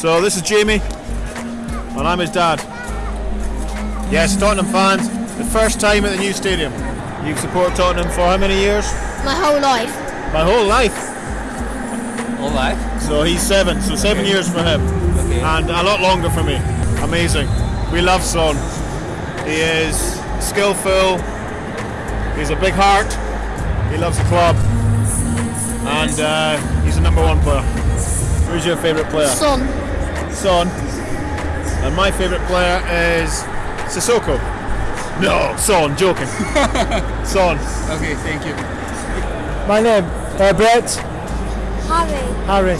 So this is Jamie, and I'm his dad. Yes, Tottenham fans, the first time at the new stadium. You've supported Tottenham for how many years? My whole life. My whole life. All right. So he's seven, so seven years for him, Okay. and a lot longer for me. Amazing. We love Son. He is skillful. He's a big heart. He loves the club, and uh, he's the number one player. Who's your favourite player? Son. Son. And my favourite player is Sissoko. No, Son, joking. Son. Okay, thank you. My name, uh, Brett Harry. Harry.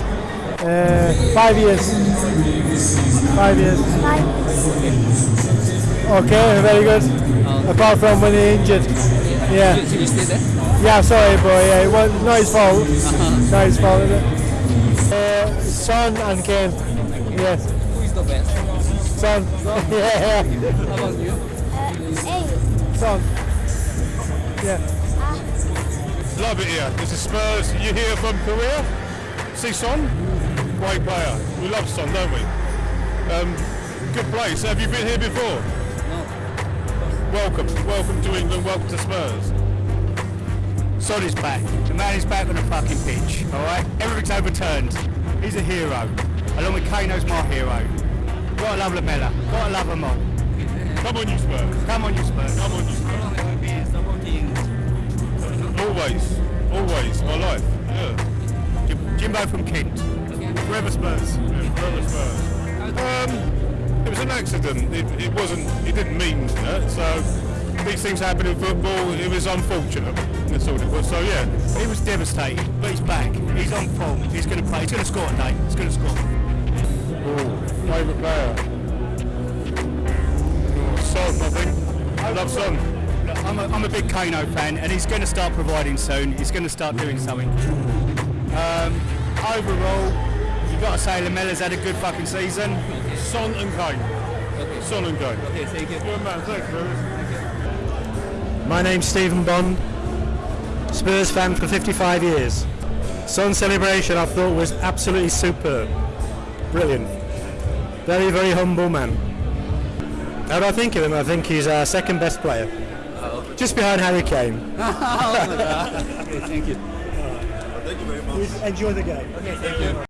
Uh, five years. Five years. Five. Okay, very good. Apart from when he injured. Yeah. Did you stay there? Yeah, sorry, boy. Yeah, it was not his fault. Not his fault, is it? Uh, Son and Kane. Yes. Who is the best? Son. yeah. How about you? Eight. Son. Yeah. Love it here. This is Spurs. You here from Korea? See Son? Great player. We love Son, don't we? Um, good place. Have you been here before? No. Welcome. Welcome to England. Welcome to Spurs. Son is back. The man is back on the fucking pitch. All right, everything's overturned. He's a hero. Along with Kano's my hero. Gotta love Lamela. Gotta love them all. Come on, you Spurs. Come on, you Spurs. Come on, you Spurs. Always. Always. My life. Yeah. Jim- Jimbo from Kent. Forever Spurs. Yeah, forever Spurs. Um, it was an accident. It, it wasn't. It didn't mean that. So these things happen in football. It was unfortunate. That's all it was. So yeah. He was devastated, but he's back. He's on form. He's going to play. He's going to score today. He's going to score. I love Son. Look, I'm a, I'm a big Kano fan, and he's going to start providing soon. He's going to start doing something. Um, overall, you've got to say Lamela's had a good fucking season. Son and Kane. Okay. Son and Kane. Okay, thank you. Good man. Thanks, Lewis. My name's Stephen Bond. Spurs fan for 55 years. Son celebration I thought was absolutely superb. Brilliant. Very, very humble man. How do I think of him? I think he's our second best player. Just behind Harry Kane. Oh, okay, thank you. Right. Well, thank you very much. Enjoy the game. Okay, thank you.